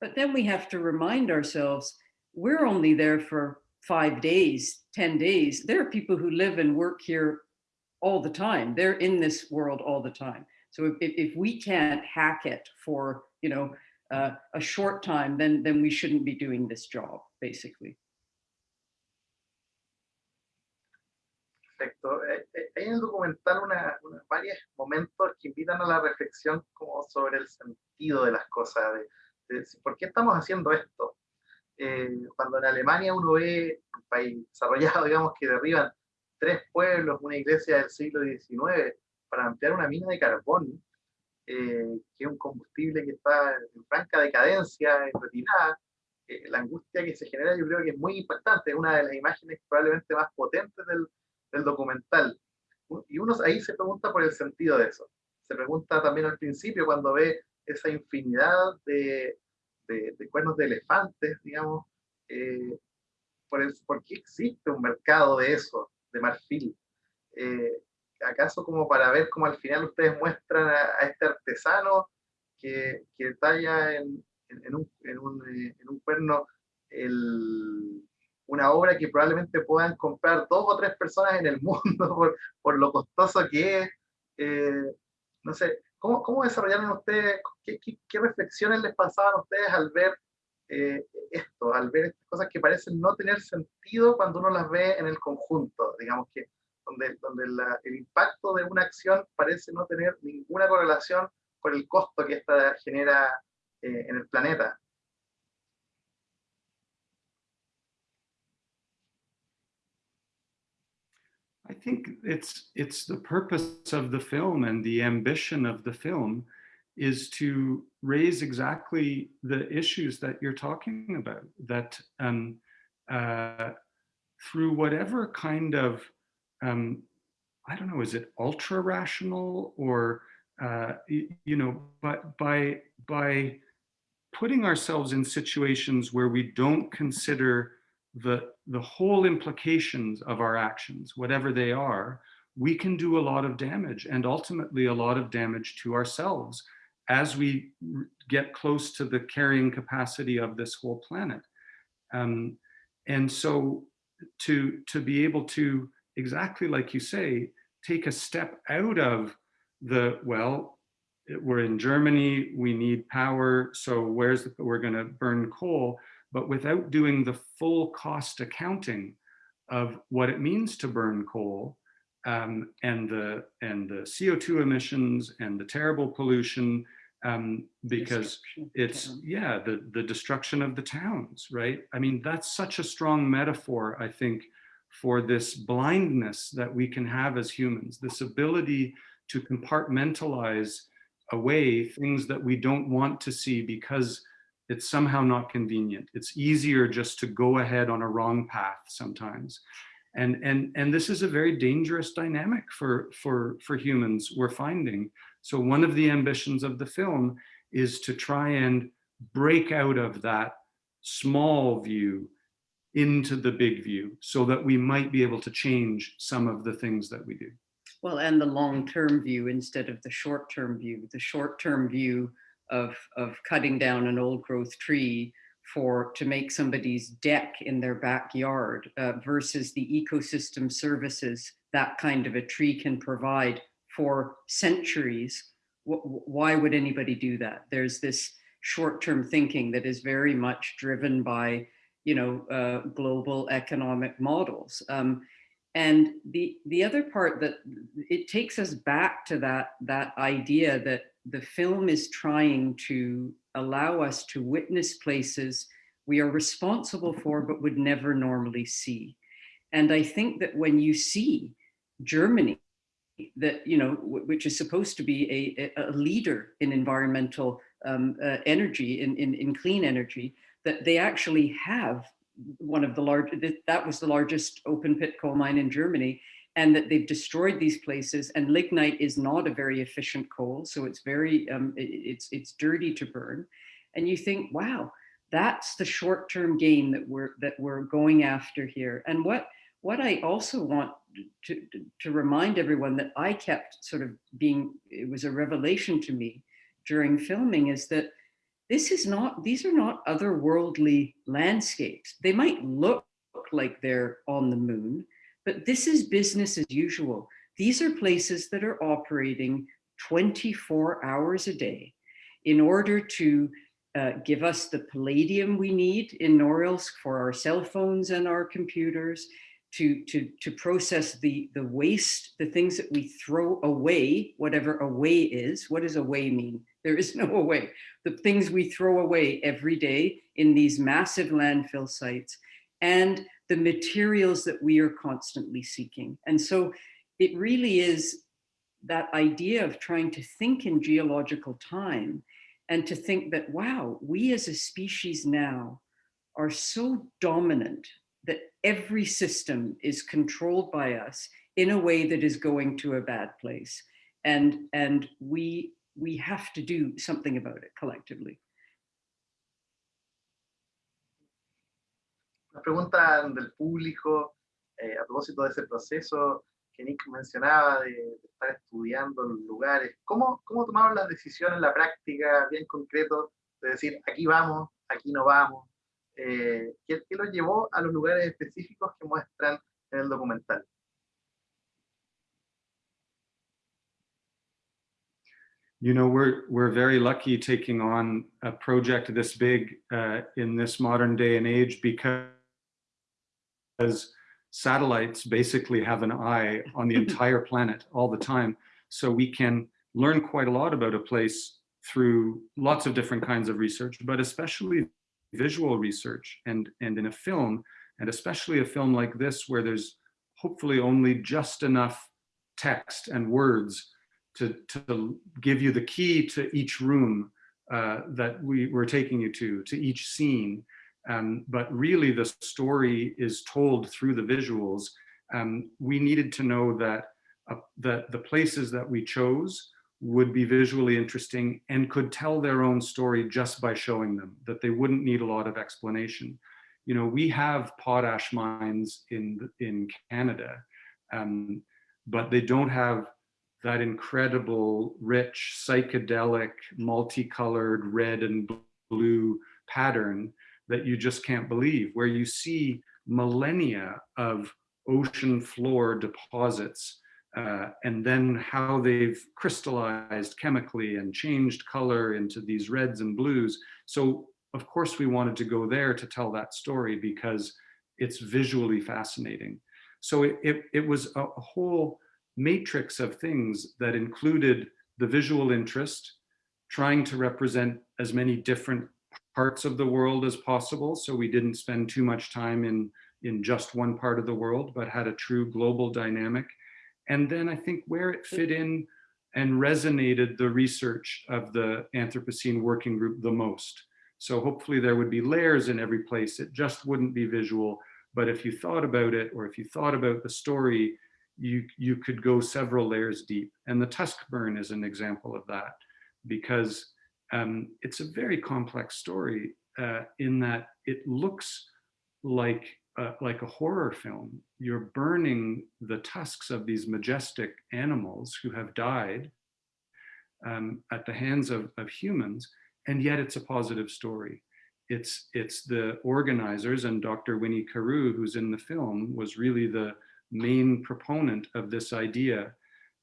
But then we have to remind ourselves we're only there for five days, 10 days, there are people who live and work here all the time. They're in this world all the time. So if, if we can't hack it for, you know, uh, a short time, then, then we shouldn't be doing this job, basically. Perfecto. Eh, eh, hay en el documental una, una, varios momentos que invitan a la reflexión como sobre el sentido de las cosas, de, de por qué estamos haciendo esto. Eh, cuando en Alemania uno ve un país desarrollado, digamos, que derriban tres pueblos, una iglesia del siglo XIX, para ampliar una mina de carbón, eh, que es un combustible que está en franca decadencia, en retirada, eh, la angustia que se genera yo creo que es muy impactante, es una de las imágenes probablemente más potentes del, del documental. Y uno ahí se pregunta por el sentido de eso. Se pregunta también al principio cuando ve esa infinidad de, de, cuernos de elefantes, digamos, eh, por, el, por, qué existe un mercado de eso, de marfil. Eh, ¿Acaso como para ver cómo al final ustedes muestran a, este artesano que, que talla en, en, un, en, un, eh, en, un, cuerno el, una obra que probablemente puedan comprar dos o tres personas en el mundo por, por lo costoso que es. No sé, ¿cómo, ¿cómo, desarrollaron ustedes, qué, qué, reflexiones les pasaban a ustedes al ver eh, esto, al ver estas cosas que parecen no tener sentido cuando uno las ve en el conjunto? Digamos que donde, donde el impacto de una acción parece no tener ninguna correlación con el costo que esta genera eh, en el planeta. Think it's it's the purpose of the film and the ambition of the film is to raise exactly the issues that you're talking about that um, uh, through whatever kind of um, I don't know is it ultra rational or uh, you know but by by putting ourselves in situations where we don't consider the, the whole implications of our actions, whatever they are, we can do a lot of damage and ultimately a lot of damage to ourselves as we get close to the carrying capacity of this whole planet. Um, and so to, to be able to, exactly like you say, take a step out of the, well, we're in Germany, we need power, so where's the, we're gonna burn coal, but without doing the full cost accounting of what it means to burn coal um, and the and the CO2 emissions and the terrible pollution um, because it's yeah the the destruction of the towns right? I mean that's such a strong metaphor I think for this blindness that we can have as humans this ability to compartmentalize away things that we don't want to see because it's somehow not convenient. It's easier just to go ahead on a wrong path sometimes. And, and, and this is a very dangerous dynamic for, for, for humans we're finding. So one of the ambitions of the film is to try and break out of that small view into the big view so that we might be able to change some of the things that we do. Well, and the long-term view instead of the short-term view. The short-term view of, of cutting down an old growth tree for to make somebody's deck in their backyard uh, versus the ecosystem services that kind of a tree can provide for centuries. why would anybody do that? There's this short-term thinking that is very much driven by, you know, uh, global economic models. Um, and the the other part that it takes us back to that that idea that the film is trying to allow us to witness places we are responsible for but would never normally see. And I think that when you see Germany, that you know, which is supposed to be a, a leader in environmental um, uh, energy, in, in, in clean energy, that they actually have one of the large, that was the largest open pit coal mine in Germany and that they've destroyed these places and lignite is not a very efficient coal so it's very um, it's it's dirty to burn. And you think wow that's the short-term gain that we're that we're going after here. And what what I also want to, to remind everyone that I kept sort of being it was a revelation to me during filming is that this is not these are not otherworldly landscapes they might look like they're on the moon but this is business as usual. These are places that are operating 24 hours a day in order to uh, give us the palladium we need in Norilsk for our cell phones and our computers, to, to, to process the, the waste, the things that we throw away, whatever away is. What does away mean? There is no way. The things we throw away every day in these massive landfill sites. And the materials that we are constantly seeking. And so it really is that idea of trying to think in geological time and to think that, wow, we as a species now are so dominant that every system is controlled by us in a way that is going to a bad place. And, and we, we have to do something about it collectively. pregunta del público eh, a propósito de ese proceso que Nick mencionaba de, estar estudiando los lugares. ¿Cómo, ¿Cómo tomaron las decisiones en la práctica, bien concreto, de decir aquí vamos, aquí no vamos? eh, ¿qué, ¿qué llevó a los lugares específicos que muestran en el documental? You know, we're we're very lucky taking on a project this big uh, in this modern day and age because satellites basically have an eye on the entire planet all the time. So we can learn quite a lot about a place through lots of different kinds of research, but especially visual research and, and in a film, and especially a film like this where there's hopefully only just enough text and words to, to give you the key to each room uh, that we were taking you to, to each scene. Um, but really the story is told through the visuals. Um, we needed to know that uh, the, the places that we chose would be visually interesting and could tell their own story just by showing them, that they wouldn't need a lot of explanation. You know, we have potash mines in, in Canada, um, but they don't have that incredible, rich, psychedelic, multicolored red and blue pattern that you just can't believe, where you see millennia of ocean floor deposits uh, and then how they've crystallized chemically and changed color into these reds and blues. So of course we wanted to go there to tell that story because it's visually fascinating. So it, it, it was a whole matrix of things that included the visual interest, trying to represent as many different parts of the world as possible. So we didn't spend too much time in, in just one part of the world, but had a true global dynamic. And then I think where it fit in and resonated the research of the Anthropocene Working Group the most. So hopefully there would be layers in every place. It just wouldn't be visual. But if you thought about it, or if you thought about the story, you, you could go several layers deep. And the tusk burn is an example of that because um, it's a very complex story uh, in that it looks like uh, like a horror film. You're burning the tusks of these majestic animals who have died um, at the hands of, of humans, and yet it's a positive story. It's, it's the organizers and Dr. Winnie Kiiru, who's in the film, was really the main proponent of this idea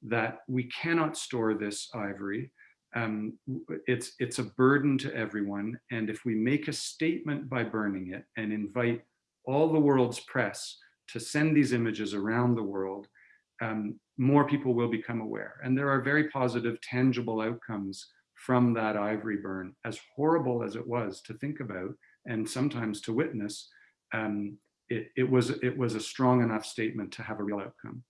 that we cannot store this ivory, um, it's, it's a burden to everyone. And if we make a statement by burning it and invite all the world's press to send these images around the world, um, more people will become aware. And there are very positive, tangible outcomes from that ivory burn, as horrible as it was to think about and sometimes to witness, um, it, it, was, it was a strong enough statement to have a real outcome.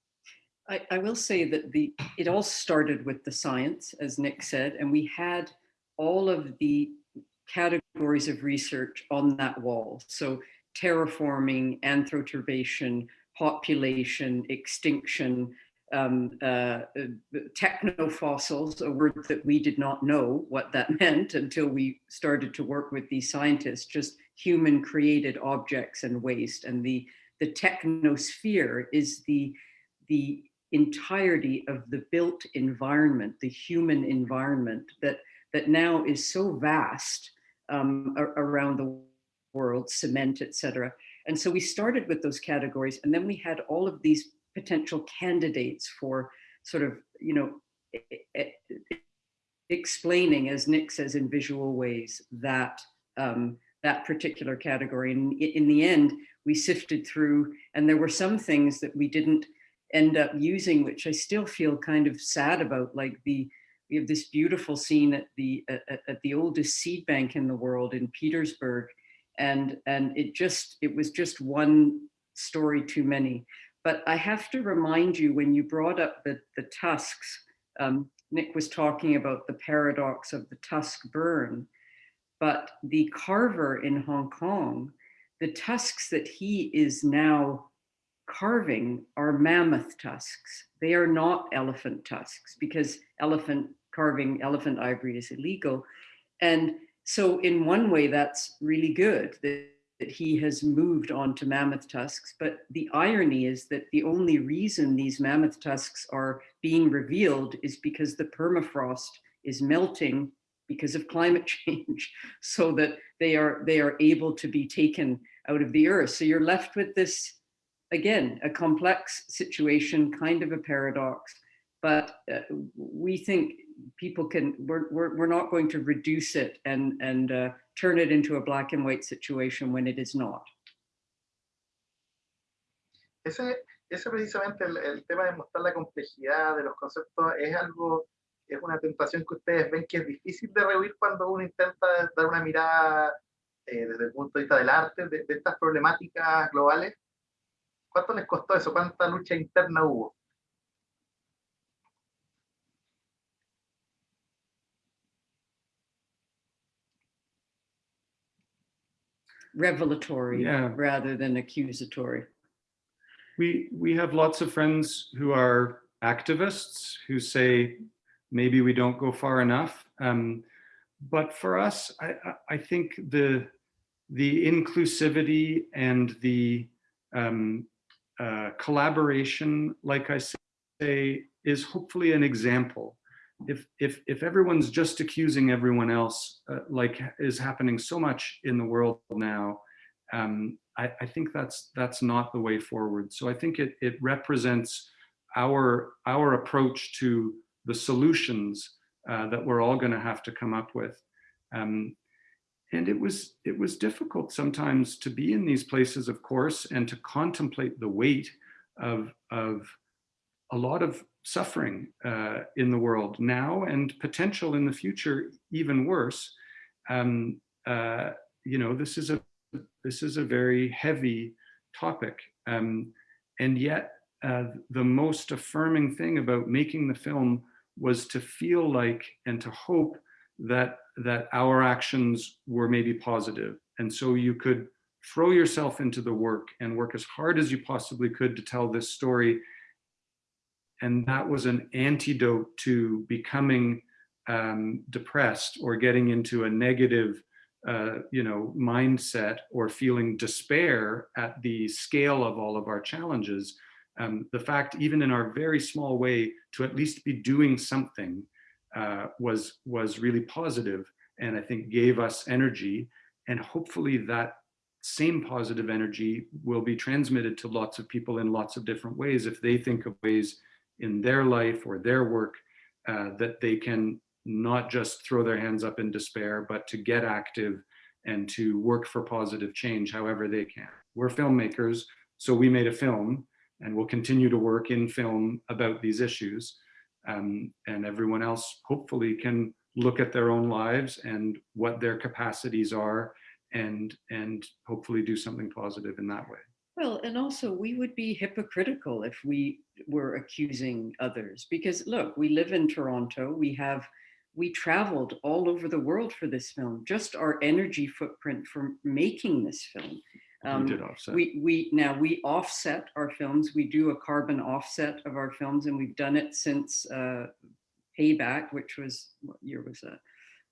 I, I will say that the it all started with the science, as Nick said, and we had all of the categories of research on that wall. So terraforming, anthroturbation, population, extinction, um, uh, uh, technofossils, a word that we did not know what that meant until we started to work with these scientists, just human created objects and waste. And the, the technosphere is the, the entirety of the built environment, the human environment that, that now is so vast um, around the world, cement, etc. And so we started with those categories and then we had all of these potential candidates for sort of, you know, explaining, as Nick says, in visual ways that um, that particular category. And in the end, we sifted through and there were some things that we didn't end up using, which I still feel kind of sad about, like the, we have this beautiful scene at the, at, at the oldest seed bank in the world in Petersburg. And, and it just, it was just one story too many. But I have to remind you when you brought up the, the tusks, um, Nick was talking about the paradox of the tusk burn, but the carver in Hong Kong, the tusks that he is now carving are mammoth tusks. They are not elephant tusks because elephant carving elephant ivory is illegal. And so in one way, that's really good that, that he has moved on to mammoth tusks. But the irony is that the only reason these mammoth tusks are being revealed is because the permafrost is melting because of climate change so that they are they are able to be taken out of the earth. So you're left with this, again, a complex situation, kind of a paradox, but uh, we think people can, we're, we're, we're not going to reduce it and, and uh, turn it into a black and white situation when it is not. Ese, ese precisamente el, el tema de mostrar la complejidad de los conceptos es algo es una tentación que ustedes ven que es difícil de rehuir cuando uno intenta dar una mirada eh, desde el punto de vista del arte, de, de, estas problemáticas globales. ¿Cuánto les costó eso? ¿Cuánta lucha interna hubo? Revelatory Yeah. rather than accusatory. We, we have lots of friends who are activists who say, maybe we don't go far enough. Um, but for us, I, I think the, the inclusivity and the um, uh, collaboration, like I say, is hopefully an example. If, if, if everyone's just accusing everyone else, uh, like is happening so much in the world now, um, I, I think that's that's not the way forward. So I think it, it represents our, our approach to the solutions uh, that we're all going to have to come up with. Um, and it was it was difficult sometimes to be in these places, of course, and to contemplate the weight of of a lot of suffering uh, in the world now and potential in the future, even worse. Um, uh, you know, this is a this is a very heavy topic, um, and yet uh, the most affirming thing about making the film was to feel like and to hope that that our actions were maybe positive. And so you could throw yourself into the work and work as hard as you possibly could to tell this story. And that was an antidote to becoming um, depressed or getting into a negative uh, you know, mindset or feeling despair at the scale of all of our challenges um, the fact, even in our very small way, to at least be doing something uh, was, was really positive and I think gave us energy. And hopefully that same positive energy will be transmitted to lots of people in lots of different ways if they think of ways in their life or their work uh, that they can not just throw their hands up in despair, but to get active and to work for positive change however they can. We're filmmakers, so we made a film and we'll continue to work in film about these issues. Um, and everyone else hopefully can look at their own lives and what their capacities are and, and hopefully do something positive in that way. Well, and also we would be hypocritical if we were accusing others because look, we live in Toronto, we have, we traveled all over the world for this film, just our energy footprint for making this film um, we did offset. We, we, now we offset our films. We do a carbon offset of our films and we've done it since uh, Payback, which was, what year was that?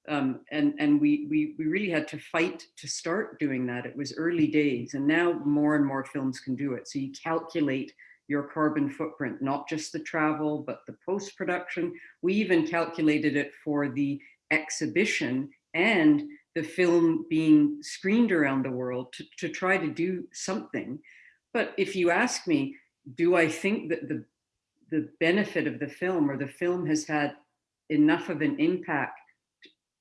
Um, and and we, we, we really had to fight to start doing that. It was early days and now more and more films can do it. So you calculate your carbon footprint, not just the travel, but the post-production. We even calculated it for the exhibition and the film being screened around the world to, to try to do something. But if you ask me, do I think that the, the benefit of the film or the film has had enough of an impact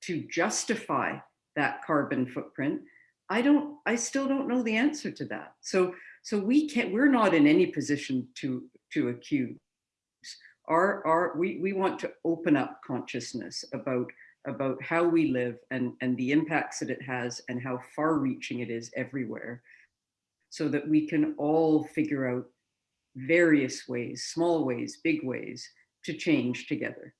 to justify that carbon footprint? I don't, I still don't know the answer to that. So, so we can't, we're not in any position to, to accuse. Our, our, we, we want to open up consciousness about about how we live and, and the impacts that it has and how far reaching it is everywhere so that we can all figure out various ways, small ways, big ways to change together.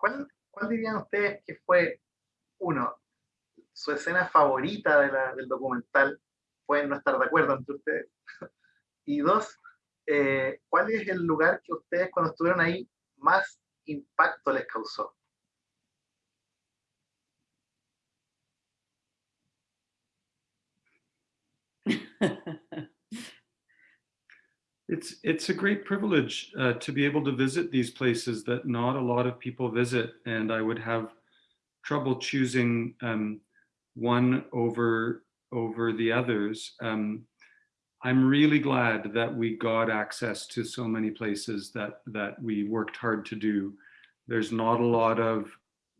¿Cuál, cuál dirían ustedes que fue, uno, su escena favorita de la, del documental? Pueden no estar de acuerdo entre ustedes. Y dos, eh, ¿cuál es el lugar que ustedes cuando estuvieron ahí más impacto les causó? It's, it's a great privilege uh, to be able to visit these places that not a lot of people visit. And I would have trouble choosing um, one over, over the others. Um, I'm really glad that we got access to so many places that, that we worked hard to do. There's not a lot of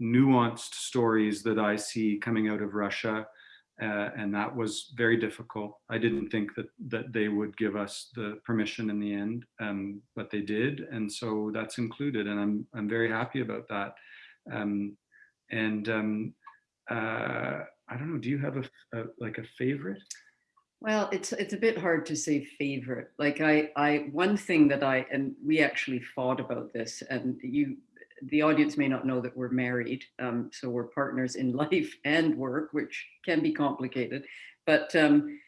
nuanced stories that I see coming out of Russia. Uh, and that was very difficult. I didn't think that that they would give us the permission in the end, um, but they did, and so that's included, and I'm I'm very happy about that. Um, and um, uh, I don't know, do you have a, a, like a favorite? Well, it's it's a bit hard to say favorite. Like I I one thing that I and we actually fought about this, and you the audience may not know that we're married, um, so we're partners in life and work, which can be complicated. But um,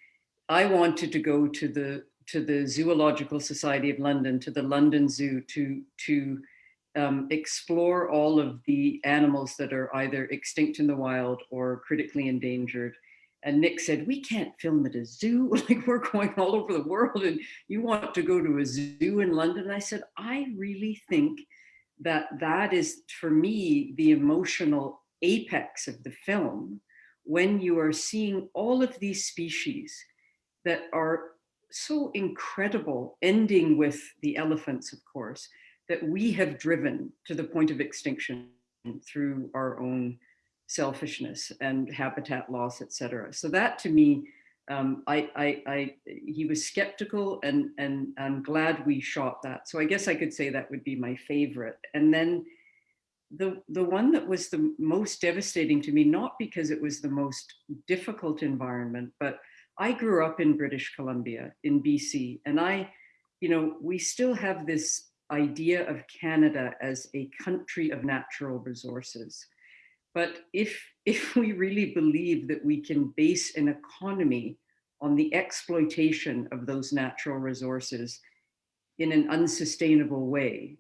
I wanted to go to the to the Zoological Society of London, to the London Zoo, to to um, explore all of the animals that are either extinct in the wild or critically endangered. And Nick said, we can't film at a zoo, like we're going all over the world and you want to go to a zoo in London. I said, I really think that that is for me the emotional apex of the film when you are seeing all of these species that are so incredible ending with the elephants of course that we have driven to the point of extinction through our own selfishness and habitat loss etc so that to me um, I, I, I, he was skeptical and, and I'm glad we shot that. So I guess I could say that would be my favorite. And then the, the one that was the most devastating to me, not because it was the most difficult environment, but I grew up in British Columbia in BC and I, you know, we still have this idea of Canada as a country of natural resources. But if, if we really believe that we can base an economy on the exploitation of those natural resources in an unsustainable way,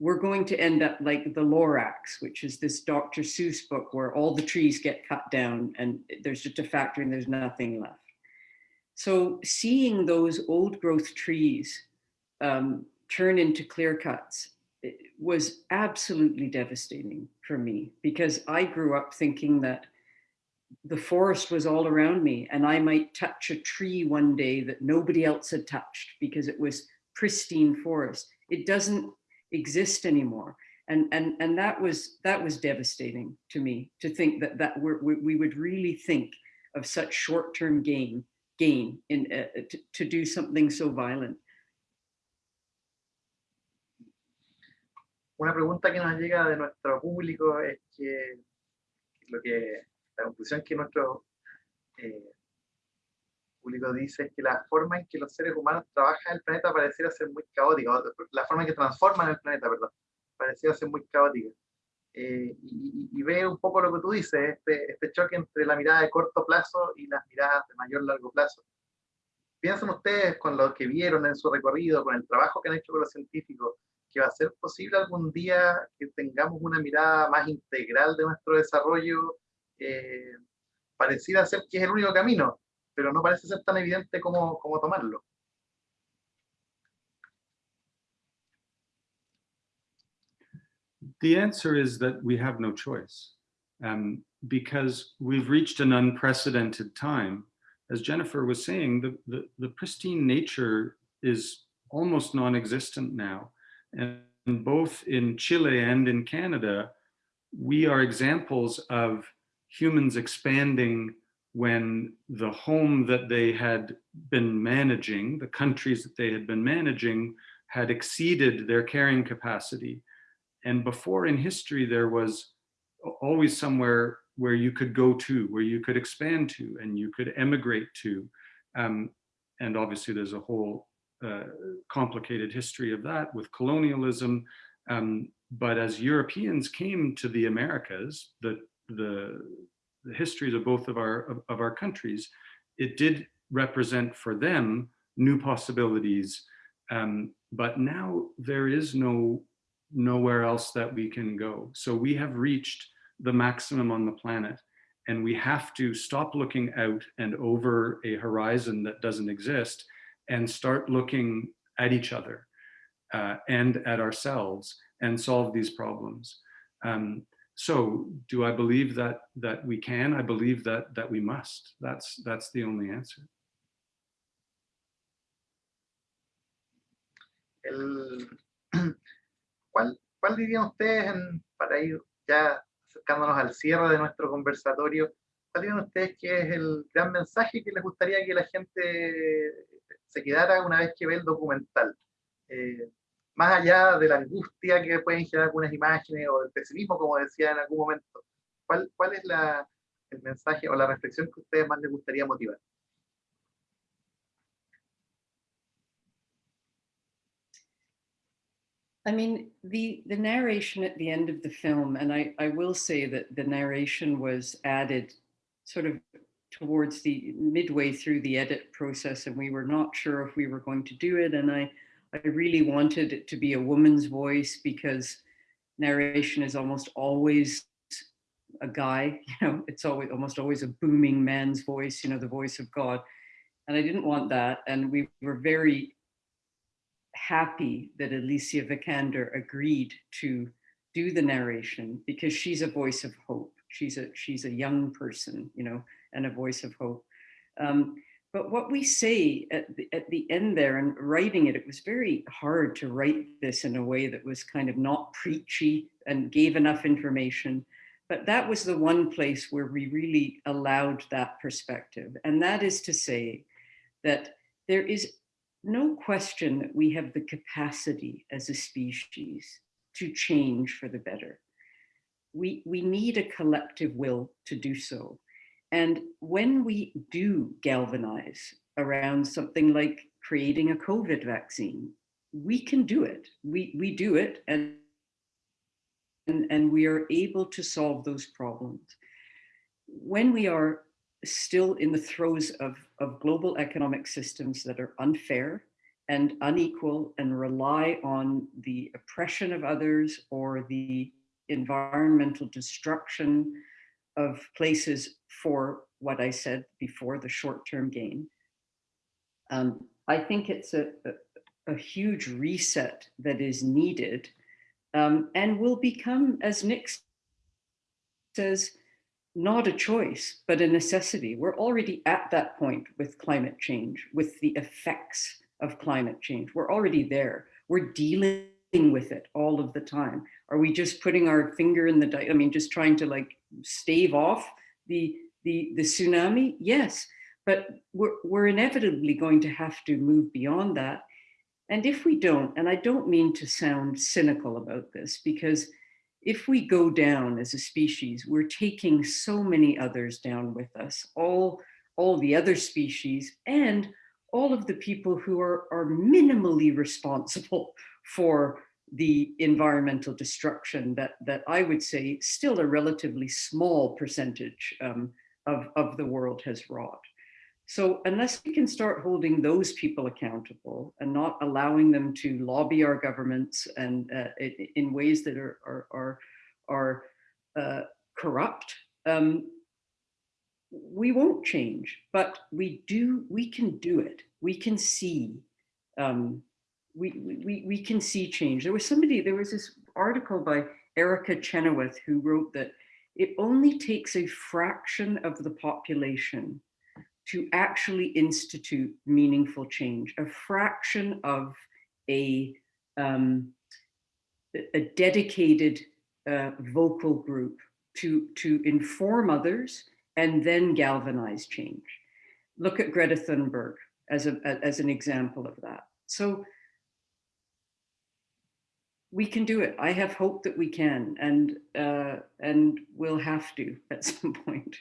we're going to end up like the Lorax, which is this Dr. Seuss book where all the trees get cut down and there's just a factory and there's nothing left. So seeing those old growth trees um, turn into clear cuts was absolutely devastating for me because I grew up thinking that the forest was all around me and I might touch a tree one day that nobody else had touched because it was pristine forest. It doesn't exist anymore. And, and, and that was that was devastating to me to think that, that we're, we would really think of such short-term gain gain in uh, to, to do something so violent. Una pregunta que nos llega de nuestro público es que lo que la conclusión que nuestro eh, público dice es que la forma en que los seres humanos trabajan el planeta pareciera ser muy caótica, la forma en que transforman el planeta, perdón, pareciera ser muy caótica. Eh, y, ve un poco lo que tú dices, este, este choque entre la mirada de corto plazo y las miradas de mayor largo plazo. Piensan ustedes con lo que vieron en su recorrido, con el trabajo que han hecho con los científicos, que va a ser posible algún día que tengamos una mirada más integral de nuestro desarrollo eh, pareciera ser que es el único camino, pero no parece ser tan evidente como, como tomarlo. The answer is that we have no choice um, because we've reached an unprecedented time. As Jennifer was saying, the, the, the pristine nature is almost non-existent now. And both in Chile and in Canada, we are examples of humans expanding when the home that they had been managing, the countries that they had been managing, had exceeded their carrying capacity. And before in history, there was always somewhere where you could go to, where you could expand to, and you could emigrate to. Um, and obviously there's a whole uh, complicated history of that with colonialism. Um, but as Europeans came to the Americas, the the, the histories of both of our, of, of our countries, it did represent for them new possibilities. Um, but now there is no nowhere else that we can go. So we have reached the maximum on the planet and we have to stop looking out and over a horizon that doesn't exist and start looking at each other uh, and at ourselves and solve these problems. Um, so do I believe that that we can? I believe that that we must. That's that's the only answer. El, ¿cuál, ¿Cuál dirían ustedes, en, para ir ya acercándonos al cierre de nuestro conversatorio, cuál dirían ustedes que es el gran mensaje que les gustaría que la gente se quedara una vez que ve el documental? Eh, más allá de la angustia que pueden generar algunas imágenes o del pesimismo, como decía en algún momento, ¿cuál, cuál es la, el mensaje o la reflexión que a ustedes más les gustaría motivar? I mean, the, the narration at the end of the film, and I, I will say that the narration was added sort of towards the midway through the edit process, and we were not sure if we were going to do it. And I, I really wanted it to be a woman's voice because narration is almost always a guy, you know, it's always almost always a booming man's voice, you know, the voice of God. And I didn't want that. And we were very happy that Alicia Vikander agreed to do the narration because she's a voice of hope. She's a she's a young person, you know, and a voice of hope. Um, but what we say at the, at the end there and writing it, it was very hard to write this in a way that was kind of not preachy and gave enough information. But that was the one place where we really allowed that perspective. And that is to say that there is no question that we have the capacity as a species to change for the better. We, we need a collective will to do so. And when we do galvanize around something like creating a COVID vaccine, we can do it. We, we do it and, and, and we are able to solve those problems. When we are still in the throes of, of global economic systems that are unfair and unequal and rely on the oppression of others or the environmental destruction of places for what I said before, the short-term gain. Um, I think it's a, a, a, huge reset that is needed um, and will become, as Nick says, not a choice, but a necessity. We're already at that point with climate change, with the effects of climate change. We're already there. We're dealing with it all of the time. Are we just putting our finger in the, I mean, just trying to like stave off the, the, the tsunami? Yes, but we're, we're inevitably going to have to move beyond that. And if we don't, and I don't mean to sound cynical about this, because if we go down as a species, we're taking so many others down with us, all, all the other species and all of the people who are, are minimally responsible for the environmental destruction that, that I would say still a relatively small percentage um, of, of the world has wrought. So unless we can start holding those people accountable and not allowing them to lobby our governments and uh, in ways that are, are, are, are uh, corrupt, um, we won't change, but we do, we can do it. We can see, um, we, we, we can see change. There was somebody, there was this article by Erica Chenoweth who wrote that it only takes a fraction of the population to actually institute meaningful change, a fraction of a, um, a dedicated uh, vocal group to, to inform others and then galvanize change. Look at Greta Thunberg as, a, as an example of that. So we can do it. I have hope that we can, and uh, and we'll have to at some point.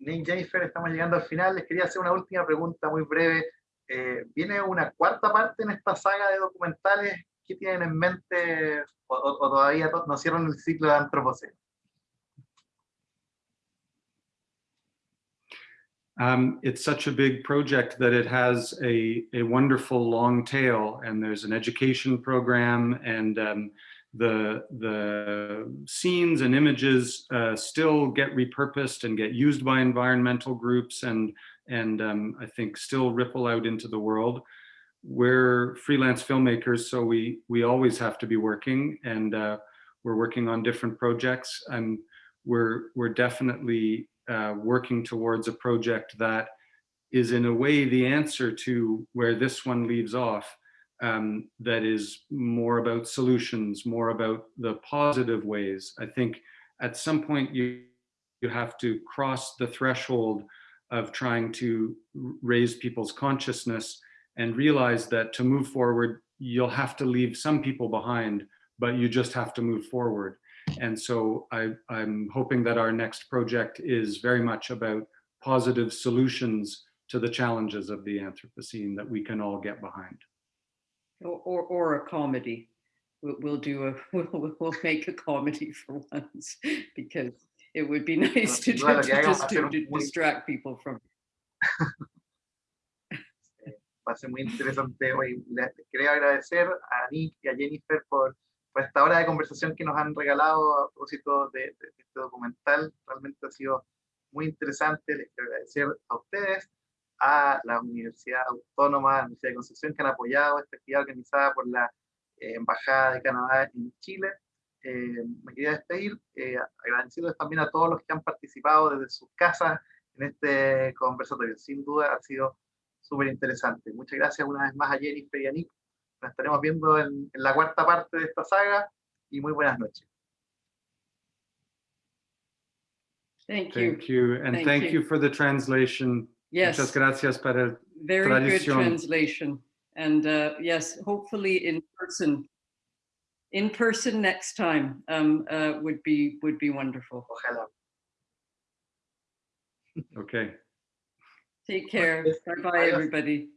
Nick Jennifer, estamos llegando al final. Les quería hacer una última pregunta muy breve. Eh, ¿Viene una cuarta parte en esta saga de documentales? ¿Qué tienen en mente o, o todavía no cierran el ciclo de Antropoceno? Um, it's such a big project that it has a, a wonderful long tail and there's an education program and um, the, the scenes and images uh, still get repurposed and get used by environmental groups and, and um, I think still ripple out into the world. We're freelance filmmakers, so we we always have to be working, and uh, we're working on different projects, and we're we're definitely uh, working towards a project that is in a way the answer to where this one leaves off. Um, that is more about solutions, more about the positive ways. I think at some point you you have to cross the threshold of trying to raise people's consciousness and realize that to move forward, you'll have to leave some people behind, but you just have to move forward. And so I, I'm hoping that our next project is very much about positive solutions to the challenges of the Anthropocene that we can all get behind. Or, or, or a comedy. We'll, we'll do a, we'll, we'll make a comedy for once because it would be nice to, sin duda lo to, que hagamos va a to, to distract people from va a ser muy interesante hoy. Les quería agradecer a Nick y a Jennifer por, por esta hora de conversación que nos han regalado a propósito de, de este documental. Realmente ha sido muy interesante. Les quiero agradecer a ustedes, a la Universidad Autónoma, la Universidad de Concepción, que han apoyado esta actividad organizada por la eh, Embajada de Canadá en Chile. Eh, me quería despedir eh, agradeciéndoles también a todos los que han participado desde sus casas en este conversatorio. Sin duda ha sido súper interesante. Muchas gracias una vez más a Jennifer y a Nick. Nos estaremos viendo en, en la cuarta parte de esta saga y muy buenas noches. Thank you. Thank you, and Thank thank, you. you. for the translation. Yes. Muchas Yes, gracias para el very good translation. And uh, yes, hopefully in person. In person next time um, uh, would be would be wonderful. Ojalá. Okay. Take care. Bye bye, adios. everybody.